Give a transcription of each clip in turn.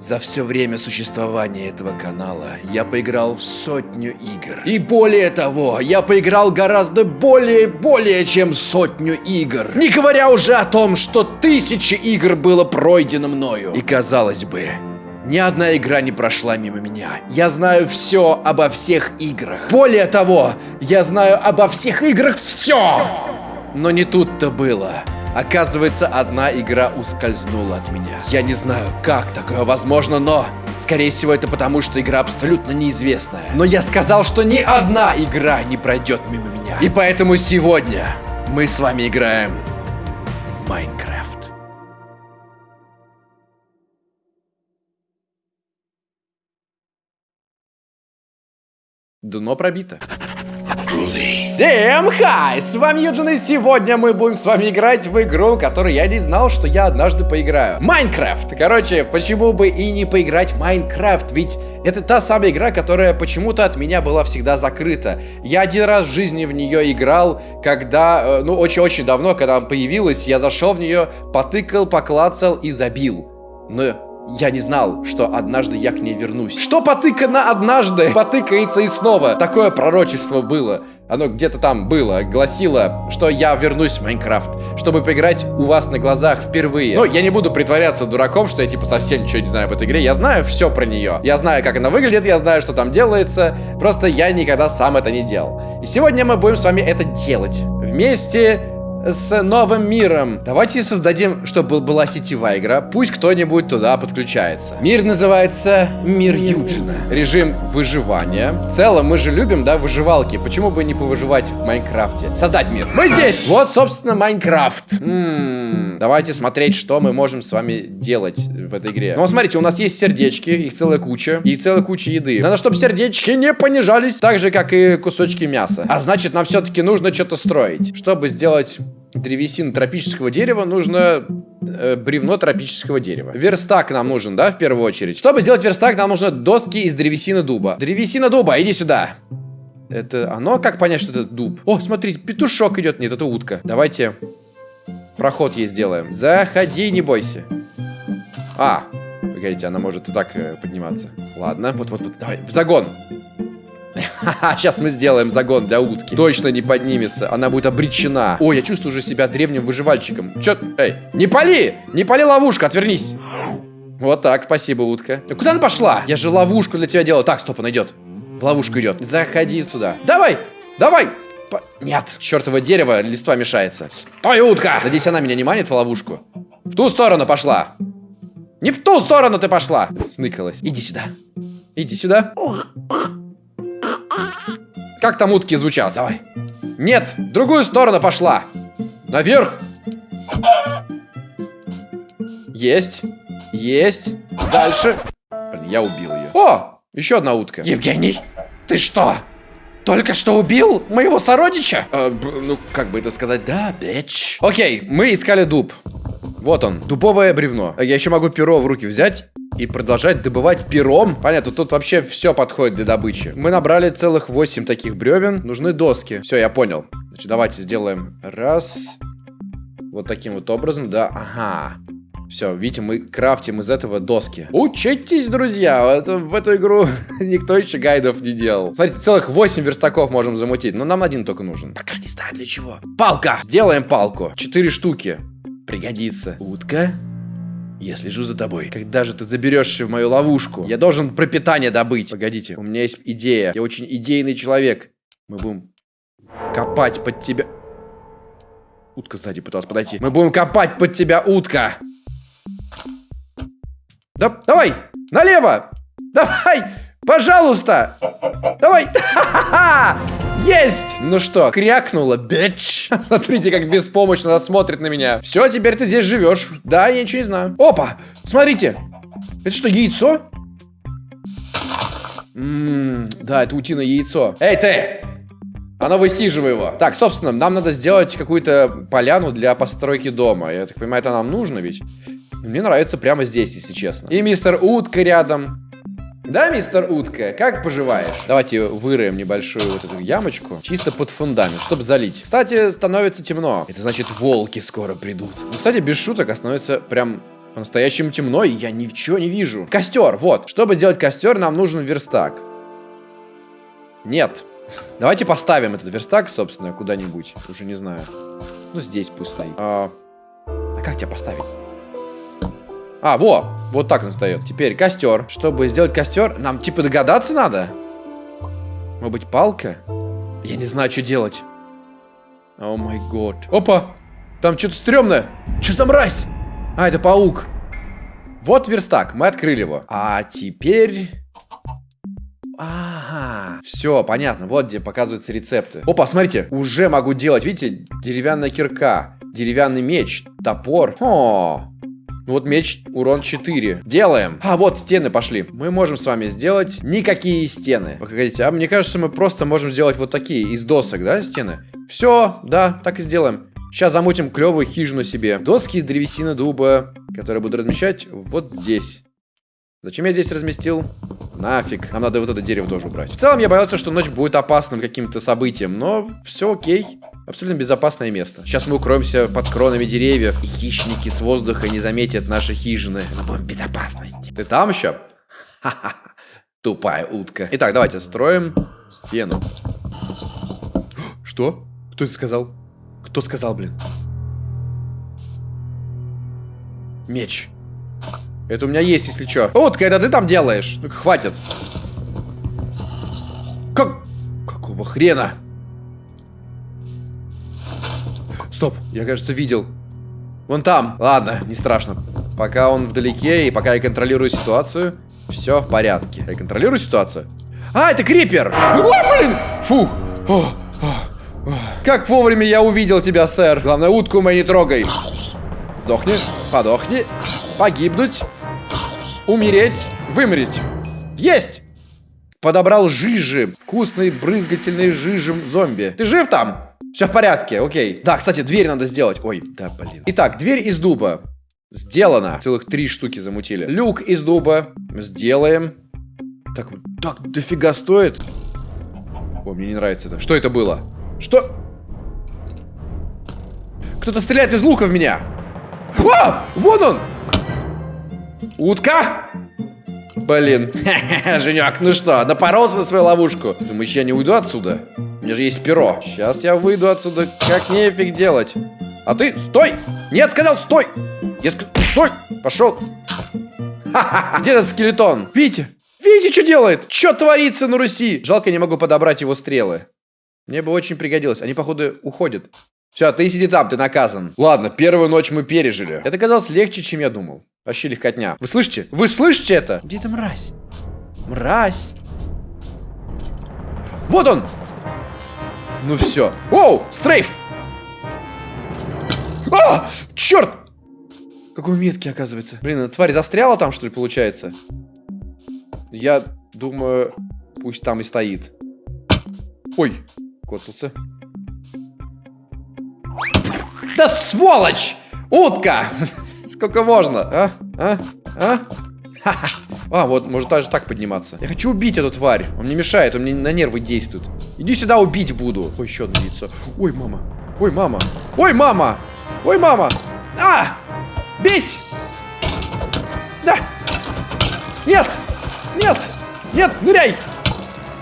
За все время существования этого канала я поиграл в сотню игр. И более того, я поиграл гораздо более-более чем сотню игр. Не говоря уже о том, что тысячи игр было пройдено мною. И казалось бы, ни одна игра не прошла мимо меня. Я знаю все обо всех играх. Более того, я знаю обо всех играх все. Но не тут-то было. Оказывается, одна игра ускользнула от меня. Я не знаю, как такое возможно, но... Скорее всего, это потому, что игра абсолютно неизвестная. Но я сказал, что ни одна игра не пройдет мимо меня. И поэтому сегодня мы с вами играем в Майнкрафт. Дно пробито. Всем хай! С вами Юджин, и сегодня мы будем с вами играть в игру, которую я не знал, что я однажды поиграю. Майнкрафт! Короче, почему бы и не поиграть в Майнкрафт? Ведь это та самая игра, которая почему-то от меня была всегда закрыта. Я один раз в жизни в нее играл, когда, э, ну, очень-очень давно, когда она появилась, я зашел в нее, потыкал, поклацал и забил. Но я не знал, что однажды я к ней вернусь. Что потыкано однажды, потыкается и снова. Такое пророчество было. Оно где-то там было, гласило, что я вернусь в Майнкрафт, чтобы поиграть у вас на глазах впервые. Но я не буду притворяться дураком, что я типа совсем ничего не знаю об этой игре. Я знаю все про нее. Я знаю, как она выглядит, я знаю, что там делается. Просто я никогда сам это не делал. И сегодня мы будем с вами это делать. Вместе с новым миром. Давайте создадим, чтобы была сетевая игра. Пусть кто-нибудь туда подключается. Мир называется Мир Юджина. Режим выживания. В целом, мы же любим, да, выживалки. Почему бы не повыживать в Майнкрафте? Создать мир. Мы здесь! Вот, собственно, Майнкрафт. М-м-м. Давайте смотреть, что мы можем с вами делать в этой игре. Ну, смотрите, у нас есть сердечки, их целая куча. И целая куча еды. Надо, чтобы сердечки не понижались. Так же, как и кусочки мяса. А значит, нам все-таки нужно что-то строить. Чтобы сделать древесину тропического дерева, нужно э, бревно тропического дерева. Верстак нам нужен, да, в первую очередь. Чтобы сделать верстак, нам нужны доски из древесины дуба. Древесина дуба, иди сюда. Это оно? Как понять, что это дуб? О, смотрите, петушок идет. Нет, это утка. Давайте проход ей сделаем. Заходи, не бойся. А, погодите, она может и так э, подниматься. Ладно, вот-вот-вот, давай, в загон. Сейчас мы сделаем загон для утки. Точно не поднимется, она будет обречена. Ой, я чувствую уже себя древним выживальщиком. Чё? Эй, не пали! Не пали ловушка, отвернись. Вот так, спасибо, утка. А куда она пошла? Я же ловушку для тебя делал. Так, стоп, она идет. В ловушку идет. Заходи сюда. Давай, давай. По... Нет, чертово дерево, листва мешается. Стой, утка! Надеюсь, она меня не манит в ловушку. В ту сторону пошла. Не в ту сторону ты пошла. Сныкалась. Иди сюда. Иди сюда. Как там утки звучат? Давай. Нет, в другую сторону пошла. Наверх. Есть. Есть. Дальше. Блин, я убил ее. О, еще одна утка. Евгений, ты что? Только что убил моего сородича? Э, ну, как бы это сказать? Да, бич. Окей, мы искали дуб. Вот он, дубовое бревно. Я еще могу перо в руки взять и продолжать добывать пером. Понятно, тут вообще все подходит для добычи. Мы набрали целых 8 таких бревен. Нужны доски. Все, я понял. Значит, давайте сделаем раз. Вот таким вот образом, да. Ага. Все, видите, мы крафтим из этого доски. Учитесь, друзья! Это, в эту игру никто еще гайдов не делал. Смотрите, целых 8 верстаков можем замутить. Но нам один только нужен. Пока не знаю для чего. Палка! Сделаем палку. 4 штуки. Пригодится. Утка. Я слежу за тобой. Когда же ты заберешься в мою ловушку? Я должен пропитание добыть. Погодите, у меня есть идея. Я очень идейный человек. Мы будем копать под тебя. Утка сзади пыталась подойти. Мы будем копать под тебя, утка. Да, давай, налево. Давай, пожалуйста. Давай. Есть! Ну что, крякнула, бич. Смотрите, как беспомощно она смотрит на меня. Все, теперь ты здесь живешь. Да, я ничего не знаю. Опа! Смотрите. Это что, яйцо? Ммм, да, это утиное яйцо. Эй, ты! Оно высиживай его. Так, собственно, нам надо сделать какую-то поляну для постройки дома. Я так понимаю, это нам нужно ведь? Мне нравится прямо здесь, если честно. И мистер Утка рядом. Да, мистер Утка, как поживаешь? Давайте выроем небольшую вот эту ямочку, чисто под фундамент, чтобы залить. Кстати, становится темно. Это значит, волки скоро придут. Ну, кстати, без шуток, а становится прям По-настоящему темно, и я ничего не вижу. Костер, вот. Чтобы сделать костер, нам нужен верстак. Нет. Давайте поставим этот верстак, собственно, куда-нибудь. Уже не знаю. Ну, здесь пусть стоит. А, а как тебя поставить? А, во! Вот так он встает. Теперь костер. Чтобы сделать костер, нам типа догадаться надо? Может быть, палка? Я не знаю, что делать. О май год. Опа! Там что-то стрёмное. Что за мразь? А, это паук. Вот верстак, мы открыли его. А теперь... Ага, все, понятно. Вот где показываются рецепты. Опа, смотрите, уже могу делать, видите, деревянная кирка, деревянный меч, топор. О, ну вот меч, урон 4. Делаем. А, вот стены пошли. Мы можем с вами сделать никакие стены. Погодите, а мне кажется, мы просто можем сделать вот такие из досок, да, стены? Все, да, так и сделаем. Сейчас замутим клевую хижину себе. Доски из древесины дуба, которые буду размещать вот здесь. Зачем я здесь разместил? Нафиг. Нам надо вот это дерево тоже убрать. В целом, я боялся, что ночь будет опасным каким-то событием, но все окей. Абсолютно безопасное место. Сейчас мы укроемся под кронами деревьев, и хищники с воздуха не заметят наши хижины. Мы будем в безопасности. Ты там еще? Ха-ха. Тупая утка. Итак, давайте строим стену. Что? Кто это сказал? Кто сказал, блин? Меч. Это у меня есть, если что. Утка, это ты там делаешь? Ну хватит. Как? Какого хрена? Стоп, я, кажется, видел. Вон там. Ладно, не страшно. Пока он вдалеке и пока я контролирую ситуацию, все в порядке. Я контролирую ситуацию. А, это крипер! Ой, блин! Фух! О, о, о. Как вовремя я увидел тебя, сэр. Главное, утку мою не трогай. Сдохни, подохни, погибнуть, умереть, вымереть. Есть! Подобрал жижи. Вкусный, брызгательный жижем зомби. Ты жив там? Все в порядке, окей. Да, кстати, дверь надо сделать. Ой, да, блин. Итак, дверь из дуба. Сделано. Целых три штуки замутили. Люк из дуба. Сделаем. Так, так, дофига стоит. О, мне не нравится это. Что это было? Что? Кто-то стреляет из лука в меня. А! Вон он! Утка? Блин. Женек, ну что, напоролся на свою ловушку? Думаешь, я не уйду отсюда? У меня же есть перо. Сейчас я выйду отсюда, как нефиг делать. А ты, стой! Нет, сказал, стой! Я сказал, стой! Пошел. Где этот скелетон? Видите? Видите, что делает? Что творится на Руси? Жалко, не могу подобрать его стрелы. Мне бы очень пригодилось. Они, походу, уходят. Все, ты сиди там, ты наказан. Ладно, первую ночь мы пережили. Это казалось легче, чем я думал. Вообще легкотня. Вы слышите? Вы слышите это? Где эта мразь? Мразь. Вот он! Ну все. Оу, стрейф! А! Черт! Какой меткий, оказывается. Блин, тварь застряла там, что ли, получается? Я думаю, пусть там и стоит. Ой, коцался. Да сволочь! Утка! Сколько можно, а? А? А? А, вот, может даже так подниматься. Я хочу убить эту тварь. Он мне мешает, он мне на нервы действует. Иди сюда, убить буду. Ой, еще одно яйцо. Ой, мама. Ой, мама. Ой, мама. Ой, мама. А! Бить! Да! Нет! Нет! Нет, ныряй!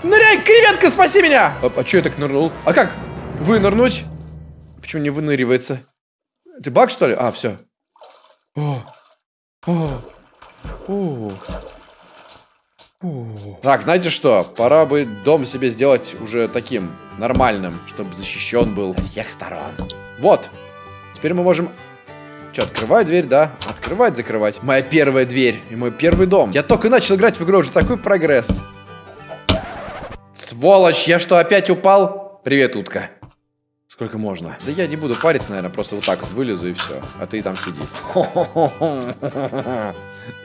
Ныряй, креветка, спаси меня! А, а что я так нырнул? А как? Вынырнуть? Почему не выныривается? Ты баг, что ли? А, все. О, о, о. Так, знаете что? Пора бы дом себе сделать уже таким, нормальным, чтобы защищен был со всех сторон. Вот. Теперь мы можем... Что, открывать дверь, да? Открывать, закрывать. Моя первая дверь и мой первый дом. Я только начал играть в игру, уже такой прогресс. Сволочь, я что, опять упал? Привет, утка. Сколько можно? Да я не буду париться, наверное, просто вот так вот вылезу и все. А ты там сиди.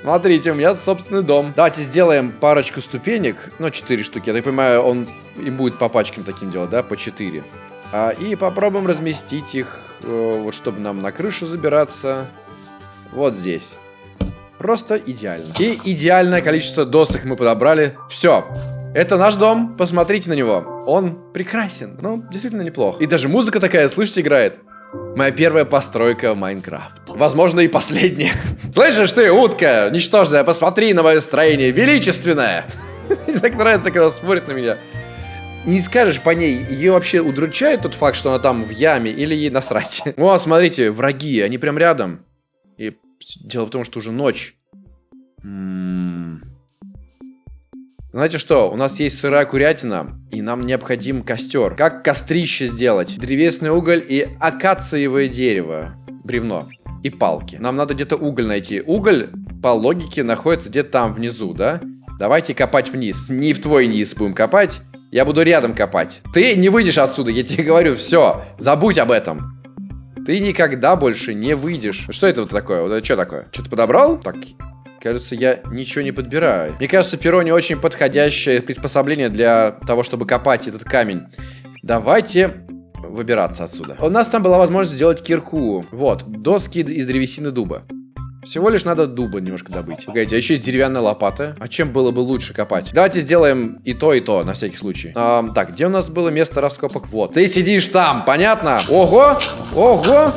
Смотрите, у меня собственный дом. Давайте сделаем парочку ступенек. Ну, 4 штуки. Я так понимаю, он и будет по пачкам таким делать, да? По 4. А, и попробуем разместить их, э, вот чтобы нам на крышу забираться. Вот здесь. Просто идеально. И идеальное количество досок мы подобрали. Все. Это наш дом, посмотрите на него. Он прекрасен, ну, действительно неплох. И даже музыка такая, слышите, играет. Моя первая постройка в Майнкрафт. Возможно, и последняя. Слышишь ты, утка, ничтожная, посмотри на мое строение, величественное. Мне так нравится, когда смотрит на меня. Не скажешь по ней, ее вообще удручает тот факт, что она там в яме, или ей насрать. О, смотрите, враги, они прям рядом. И дело в том, что уже ночь. -м. Знаете что, у нас есть сырая курятина, и нам необходим костер. Как кострище сделать? Древесный уголь и акациевое дерево. Бревно. И палки. Нам надо где-то уголь найти. Уголь, по логике, находится где-то там внизу, да? Давайте копать вниз. Не в твой низ будем копать. Я буду рядом копать. Ты не выйдешь отсюда, я тебе говорю. Все, забудь об этом. Ты никогда больше не выйдешь. Что это вот такое? Вот это что такое? Что-то подобрал? Так, Кажется, я ничего не подбираю. Мне кажется, перо не очень подходящее приспособление для того, чтобы копать этот камень. Давайте выбираться отсюда. У нас там была возможность сделать кирку. Вот, доски из древесины дуба. Всего лишь надо дуба немножко добыть. Погодите, а еще есть деревянная лопата. А чем было бы лучше копать? Давайте сделаем и то, и то, на всякий случай. А, так, где у нас было место раскопок? Вот. Ты сидишь там, понятно? Ого! Ого!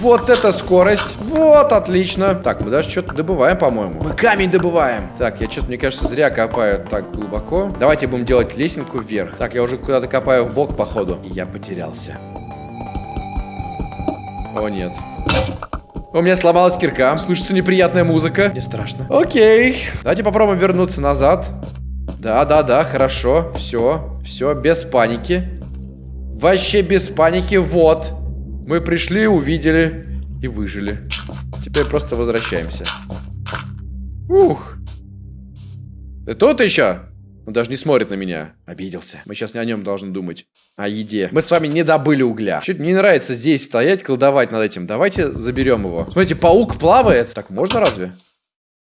Вот это скорость. Вот, отлично. Так, мы даже что-то добываем, по-моему. Мы камень добываем. Так, я что-то, мне кажется, зря копаю так глубоко. Давайте будем делать лесенку вверх. Так, я уже куда-то копаю в бок, походу. И я потерялся. О, нет. У меня сломалась кирка. Слышится неприятная музыка. Не страшно. Окей. Давайте попробуем вернуться назад. Да, да, да, хорошо. Все, все, без паники. Вообще без паники. Вот. Мы пришли, увидели и выжили. Теперь просто возвращаемся. Ух. Ты тут еще? Он даже не смотрит на меня. Обиделся. Мы сейчас не о нем должны думать. О еде. Мы с вами не добыли угля. Чуть мне нравится здесь стоять, колдовать над этим. Давайте заберем его. Смотрите, паук плавает. Так, можно разве?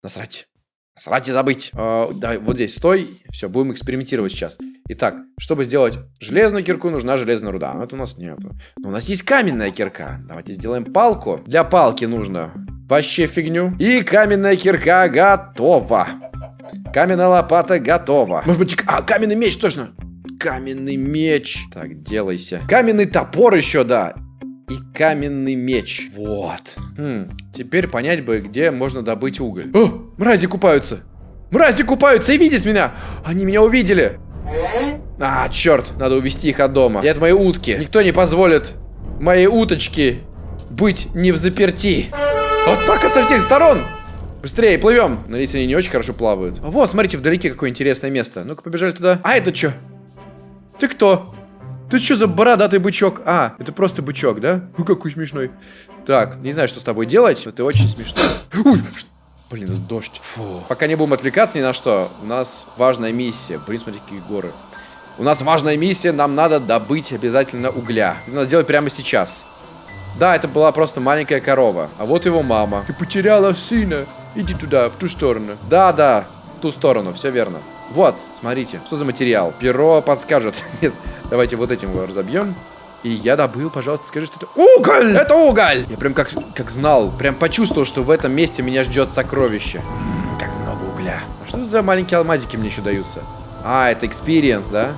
Насрать. Насрать и забыть. А, давай, вот здесь стой. Все, будем экспериментировать сейчас. Итак, чтобы сделать железную кирку, нужна железная руда. Но это у нас нету. Но у нас есть каменная кирка. Давайте сделаем палку. Для палки нужно вообще фигню. И каменная кирка готова. Каменная лопата готова. Может быть, а, каменный меч, точно. Каменный меч. Так, делайся. Каменный топор еще, да. И каменный меч. Вот. Хм, теперь понять бы, где можно добыть уголь. О, мрази купаются. Мрази купаются и видят меня. Они меня увидели. А, черт, надо увести их от дома. И от моей утки. Никто не позволит моей уточке быть не в заперти. Атака со всех сторон. Быстрее, плывем. Надеюсь, они не очень хорошо плавают. Вот, смотрите, вдалеке какое интересное место. Ну-ка, побежали туда. А это что? Ты кто? Ты что за бородатый бычок? А, это просто бычок, да? Ну, какой смешной. Так, не знаю, что с тобой делать, но ты очень смешной. Ой, Блин, это дождь. Фу. Пока не будем отвлекаться ни на что, у нас важная миссия. Блин, смотри, какие горы. У нас важная миссия, нам надо добыть обязательно угля. Это надо сделать прямо сейчас. Да, это была просто маленькая корова. А вот его мама. Ты потеряла сына. Иди туда, в ту сторону. Да, да, в ту сторону, все верно. Вот, смотрите, что за материал. Перо подскажет. Нет, давайте вот этим его разобьем. И я добыл, пожалуйста, скажи, что это уголь! Это уголь! Я прям как, как знал, прям почувствовал, что в этом месте меня ждет сокровище. Как много угля. А что за маленькие алмазики мне еще даются? А, это experience, да?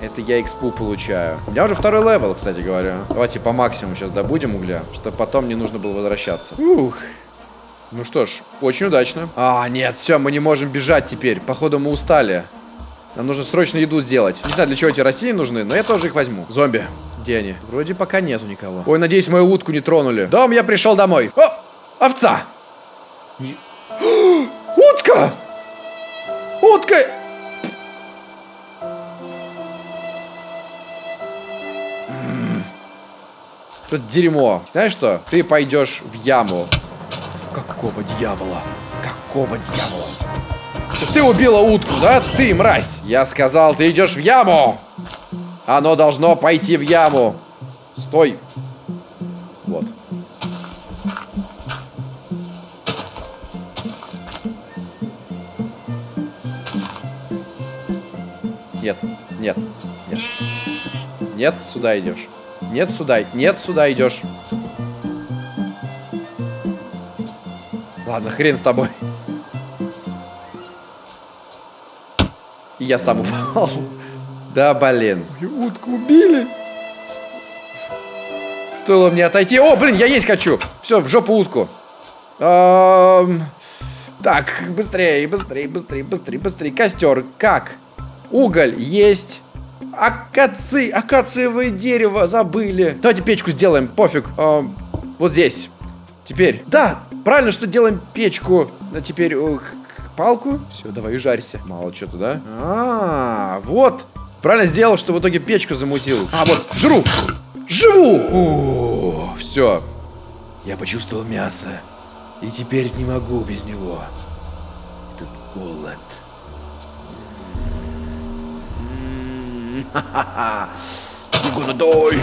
Это я экспу получаю. У меня уже второй level, кстати говоря. Давайте по максимуму сейчас добудем угля, чтобы потом не нужно было возвращаться. Ух. Ну что ж, очень удачно. А, нет, все, мы не можем бежать теперь. Походу мы устали. Нам нужно срочно еду сделать. Не знаю, для чего эти растения нужны, но я тоже их возьму. Зомби. Где они? Вроде пока нету никого. Ой, надеюсь, мою утку не тронули. Дом, я пришел домой. О, овца. Утка! Утка! Тут дерьмо. Знаешь что? Ты пойдешь в яму. Какого дьявола? Какого дьявола? Это ты убила утку, да? Ты, мразь! Я сказал, ты идешь в яму! Оно должно пойти в яму. Стой. Вот. Нет, нет, нет. Нет, сюда идешь. Нет, сюда. Нет, сюда идешь. Ладно, хрен с тобой. И я сам упал. Да, блин. Утку убили. Стоило мне отойти. О, блин, я есть хочу. Все, в жопу утку. Эм... Так, быстрее, быстрее, быстрее, быстрее, быстрее. Костер, как? Уголь есть. Акаци, акациевое дерево, забыли. Давайте печку сделаем, пофиг. Эм, вот здесь. Теперь. Да, правильно, что делаем печку. А теперь ух, палку. Все, давай, жарься. Мало что-то, да? А, -а, а, вот. Правильно сделал, что в итоге печку замутил. А, вот, жру. Живу! все. Я почувствовал мясо. И теперь не могу без него. Этот голод. You gonna die!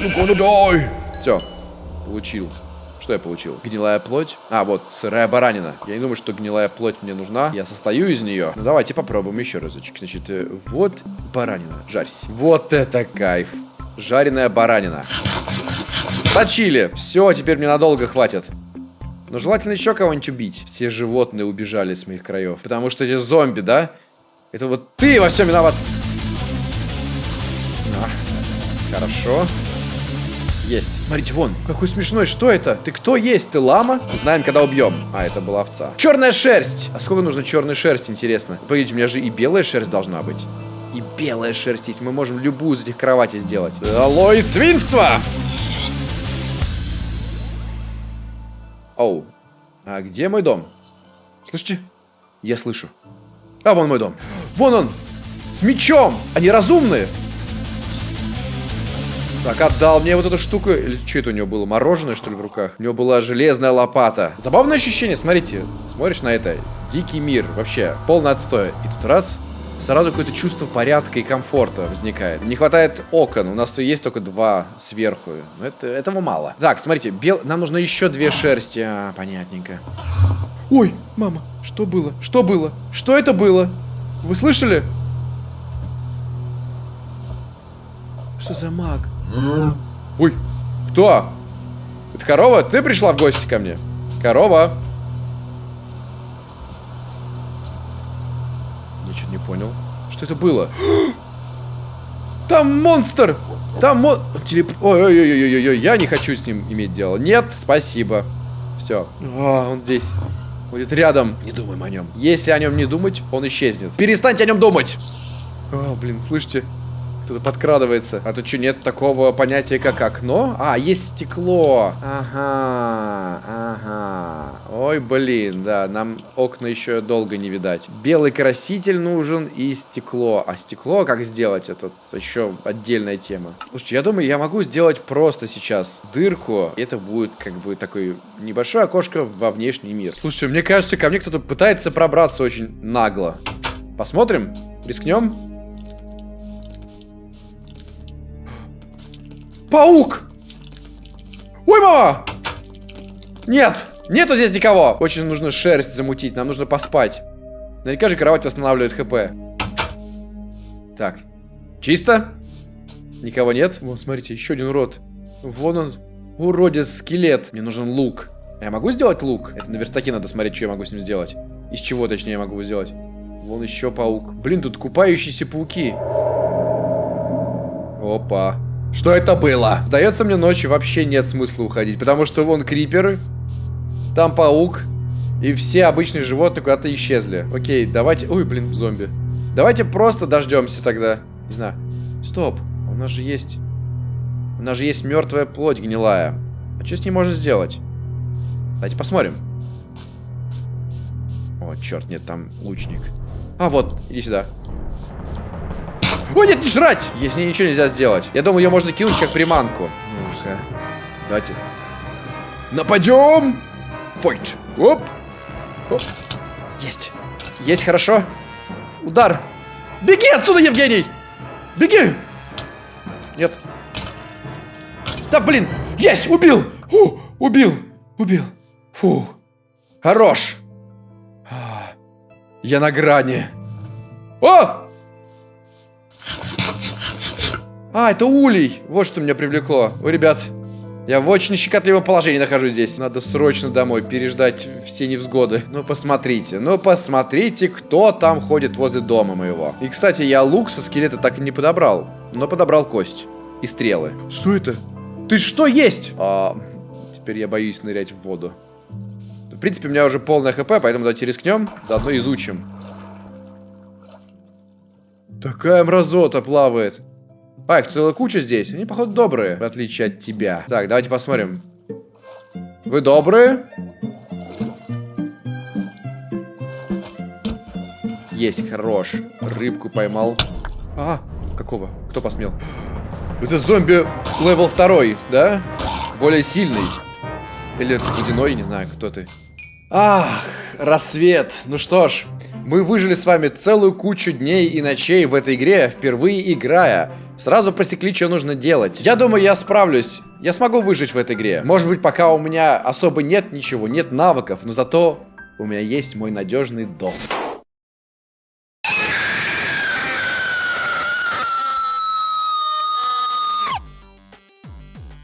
You gonna die! Все, получил. Что я получил? Гнилая плоть. А, вот, сырая баранина. Я не думаю, что гнилая плоть мне нужна. Я состою из нее. Ну, давайте попробуем еще разочек. Значит, э, вот баранина. Жарься. Вот это кайф. Жареная баранина. Сточили. Все, теперь мне надолго хватит. Но желательно еще кого-нибудь убить. Все животные убежали с моих краев. Потому что эти зомби, да? Это вот ты во всем виноват. А, хорошо. Есть. Смотрите, вон, какой смешной. Что это? Ты кто есть? Ты лама? Узнаем, когда убьем. А, это была овца. Черная шерсть. А сколько нужно черной шерсти, интересно? Погодите, у меня же и белая шерсть должна быть. И белая шерсть есть. Мы можем любую из этих кроватей сделать. Алло и свинство! Оу. А где мой дом? Слышите? Я слышу. А, вон мой дом. Вон он! С мечом! Они разумные! Так, отдал мне вот эту штуку. Или что это у него было? Мороженое, что ли, в руках? У него была железная лопата. Забавное ощущение, смотрите. Смотришь на это. Дикий мир. Вообще, полный отстой. И тут раз, сразу какое-то чувство порядка и комфорта возникает. Не хватает окон, у нас есть только два сверху. Это, этого мало. Так, смотрите, бел... нам нужно еще две шерсти. А, понятненько. Ой, мама, что было? Что было? Что это было? Вы слышали? Что за маг? Ой, кто? Это корова? Ты пришла в гости ко мне? Корова? Ничего не понял. Что это было? Там монстр! Там мон... Телеп... Ой-ой-ой-ой-ой, я не хочу с ним иметь дело. Нет, спасибо. Все. А, он здесь. Будет рядом. Не думаем о нем. Если о нем не думать, он исчезнет. Перестаньте о нем думать! О, блин, слышите? Кто-то подкрадывается. А тут что, нет такого понятия, как окно? А, есть стекло. Ага, ага. Ой, блин, да, нам окна еще долго не видать. Белый краситель нужен и стекло. А стекло как сделать? Это еще отдельная тема. Слушайте, я думаю, я могу сделать просто сейчас дырку. Это будет как бы такой небольшое окошко во внешний мир. Слушайте, мне кажется, ко мне кто-то пытается пробраться очень нагло. Посмотрим? Рискнем? Паук! Ой, мама! Нет! Нету здесь никого! Очень нужно шерсть замутить, нам нужно поспать. Наверняка же кровать восстанавливает хп. Так. Чисто? Никого нет? Вон, смотрите, еще один урод. Вон он, уродец, скелет. Мне нужен лук. Я могу сделать лук? Это на верстаке надо смотреть, что я могу с ним сделать. Из чего, точнее, я могу его сделать. Вон еще паук. Блин, тут купающиеся пауки. Опа. Что это было? Сдается мне ночью вообще нет смысла уходить, потому что вон криперы, там паук, и все обычные животные куда-то исчезли. Окей, давайте... Ой, блин, зомби. Давайте просто дождемся тогда. Не знаю. Стоп, у нас же есть... У нас же есть мертвая плоть гнилая. А что с ней можно сделать? Давайте посмотрим. О, черт, нет, там лучник. А, вот, иди сюда. О, нет, не жрать! Если ничего нельзя сделать. Я думаю, ее можно кинуть как приманку. Ну-ка. Давайте. Нападем! Фойт. Оп. Оп. Есть. Есть, хорошо. Удар. Беги отсюда, Евгений! Беги! Нет. Да, блин! Есть! Убил! Фу, убил! Убил! Фу. Хорош! А, я на грани. О! А, это улей. Вот что меня привлекло. Ой, ребят, я в очень щекотливом положении нахожусь здесь. Надо срочно домой переждать все невзгоды. Ну, посмотрите. Ну, посмотрите, кто там ходит возле дома моего. И, кстати, я лук со скелета так и не подобрал. Но подобрал кость. И стрелы. Что это? Ты что есть? А, теперь я боюсь нырять в воду. В принципе, у меня уже полное хп, поэтому давайте рискнем. Заодно изучим. Такая мразота плавает. А, целая куча здесь. Они, походу, добрые, в отличие от тебя. Так, давайте посмотрим. Вы добрые? Есть, хорош. Рыбку поймал. А, какого? Кто посмел? Это зомби level второй, да? Более сильный. Или это водяной, не знаю, кто ты. Ах, рассвет. Ну что ж, мы выжили с вами целую кучу дней и ночей в этой игре, впервые играя. Сразу просекли, что нужно делать. Я думаю, я справлюсь. Я смогу выжить в этой игре. Может быть, пока у меня особо нет ничего, нет навыков, но зато у меня есть мой надежный дом.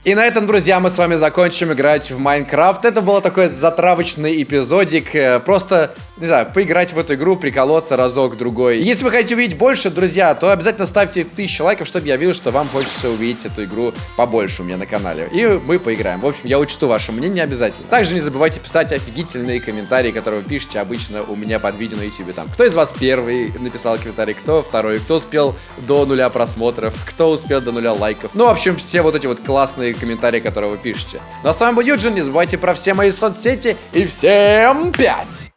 И на этом, друзья, мы с вами закончим играть в Майнкрафт. Это был такой затравочный эпизодик. Э, просто, не знаю, поиграть в эту игру, приколоться разок-другой. Если вы хотите увидеть больше, друзья, то обязательно ставьте тысячу лайков, чтобы я видел, что вам хочется увидеть эту игру побольше у меня на канале. И мы поиграем. В общем, я учту ваше мнение обязательно. Также не забывайте писать офигительные комментарии, которые вы пишете обычно у меня под видео на YouTube. Там, кто из вас первый написал комментарий, кто второй, кто успел до нуля просмотров, кто успел до нуля лайков. Ну, в общем, все вот эти вот классные комментарии, которые вы пишете. Ну а с вами был Юджин, не забывайте про все мои соцсети и всем пять!